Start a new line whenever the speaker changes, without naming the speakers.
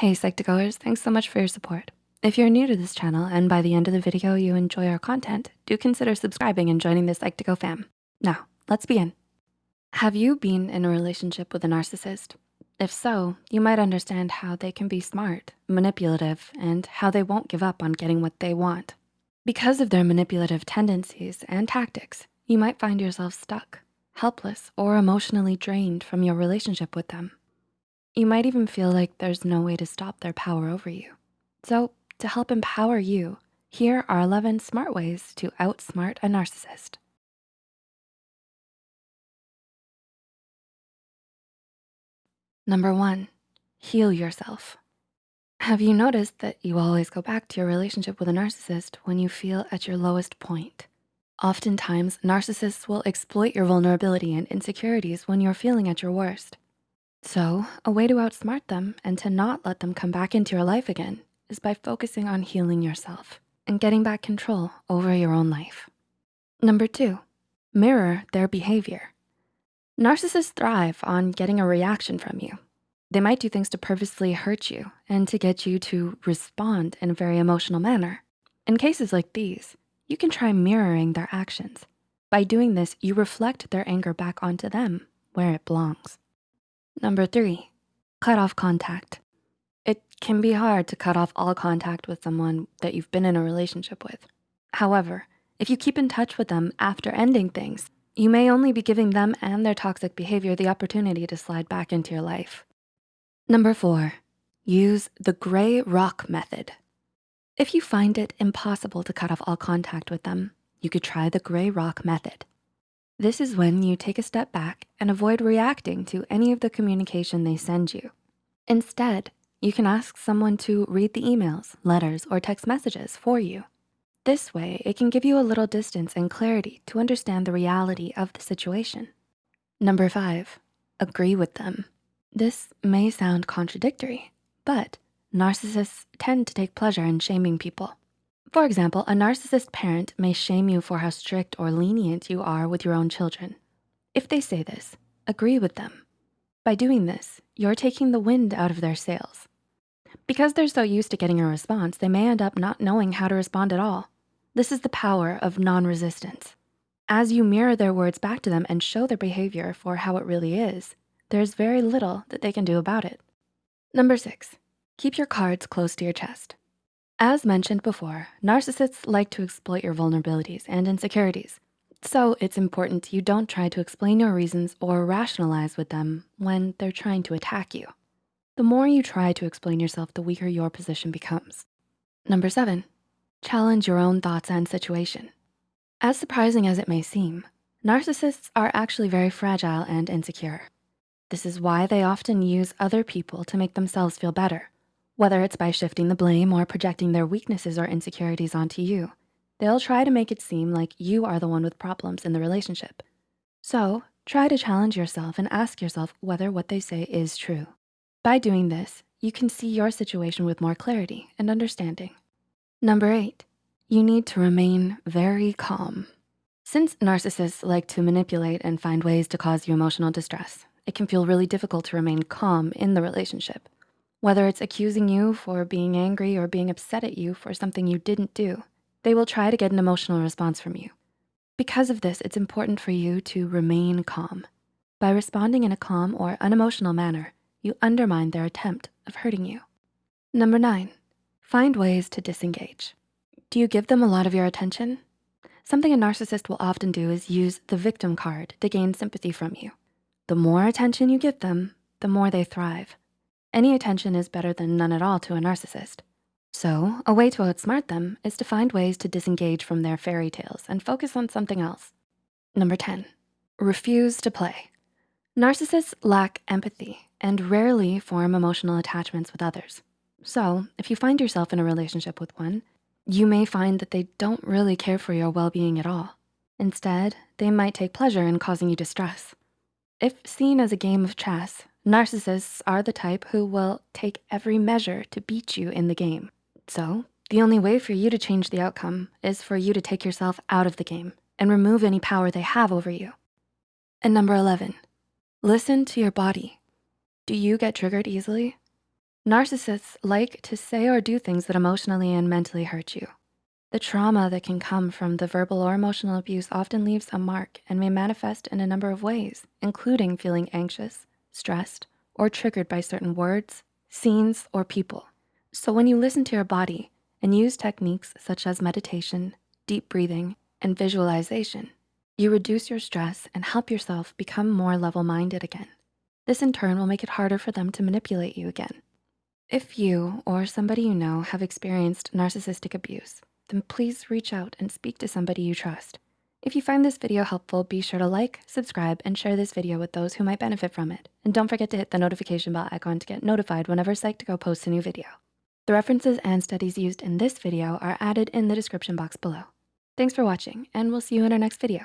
Hey Psych2Goers, thanks so much for your support. If you're new to this channel and by the end of the video you enjoy our content, do consider subscribing and joining the Psych2Go fam. Now, let's begin. Have you been in a relationship with a narcissist? If so, you might understand how they can be smart, manipulative, and how they won't give up on getting what they want. Because of their manipulative tendencies and tactics, you might find yourself stuck, helpless, or emotionally drained from your relationship with them. You might even feel like there's no way to stop their power over you. So to help empower you, here are 11 smart ways to outsmart a narcissist. Number one, heal yourself. Have you noticed that you always go back to your relationship with a narcissist when you feel at your lowest point? Oftentimes, narcissists will exploit your vulnerability and insecurities when you're feeling at your worst. So a way to outsmart them and to not let them come back into your life again is by focusing on healing yourself and getting back control over your own life. Number two, mirror their behavior. Narcissists thrive on getting a reaction from you. They might do things to purposely hurt you and to get you to respond in a very emotional manner. In cases like these, you can try mirroring their actions. By doing this, you reflect their anger back onto them where it belongs. Number three, cut off contact. It can be hard to cut off all contact with someone that you've been in a relationship with. However, if you keep in touch with them after ending things, you may only be giving them and their toxic behavior the opportunity to slide back into your life. Number four, use the gray rock method. If you find it impossible to cut off all contact with them, you could try the gray rock method. This is when you take a step back and avoid reacting to any of the communication they send you. Instead, you can ask someone to read the emails, letters, or text messages for you. This way, it can give you a little distance and clarity to understand the reality of the situation. Number five, agree with them. This may sound contradictory, but narcissists tend to take pleasure in shaming people. For example, a narcissist parent may shame you for how strict or lenient you are with your own children. If they say this, agree with them. By doing this, you're taking the wind out of their sails. Because they're so used to getting a response, they may end up not knowing how to respond at all. This is the power of non-resistance. As you mirror their words back to them and show their behavior for how it really is, there's very little that they can do about it. Number six, keep your cards close to your chest. As mentioned before, narcissists like to exploit your vulnerabilities and insecurities. So it's important you don't try to explain your reasons or rationalize with them when they're trying to attack you. The more you try to explain yourself, the weaker your position becomes. Number seven, challenge your own thoughts and situation. As surprising as it may seem, narcissists are actually very fragile and insecure. This is why they often use other people to make themselves feel better whether it's by shifting the blame or projecting their weaknesses or insecurities onto you. They'll try to make it seem like you are the one with problems in the relationship. So try to challenge yourself and ask yourself whether what they say is true. By doing this, you can see your situation with more clarity and understanding. Number eight, you need to remain very calm. Since narcissists like to manipulate and find ways to cause you emotional distress, it can feel really difficult to remain calm in the relationship. Whether it's accusing you for being angry or being upset at you for something you didn't do, they will try to get an emotional response from you. Because of this, it's important for you to remain calm. By responding in a calm or unemotional manner, you undermine their attempt of hurting you. Number nine, find ways to disengage. Do you give them a lot of your attention? Something a narcissist will often do is use the victim card to gain sympathy from you. The more attention you give them, the more they thrive. Any attention is better than none at all to a narcissist. So a way to outsmart them is to find ways to disengage from their fairy tales and focus on something else. Number 10, refuse to play. Narcissists lack empathy and rarely form emotional attachments with others. So if you find yourself in a relationship with one, you may find that they don't really care for your well-being at all. Instead, they might take pleasure in causing you distress. If seen as a game of chess, Narcissists are the type who will take every measure to beat you in the game. So the only way for you to change the outcome is for you to take yourself out of the game and remove any power they have over you. And number 11, listen to your body. Do you get triggered easily? Narcissists like to say or do things that emotionally and mentally hurt you. The trauma that can come from the verbal or emotional abuse often leaves a mark and may manifest in a number of ways, including feeling anxious, stressed, or triggered by certain words, scenes, or people. So when you listen to your body and use techniques such as meditation, deep breathing, and visualization, you reduce your stress and help yourself become more level-minded again. This in turn will make it harder for them to manipulate you again. If you or somebody you know have experienced narcissistic abuse, then please reach out and speak to somebody you trust. If you find this video helpful, be sure to like, subscribe, and share this video with those who might benefit from it. And don't forget to hit the notification bell icon to get notified whenever Psych2Go posts a new video. The references and studies used in this video are added in the description box below. Thanks for watching, and we'll see you in our next video.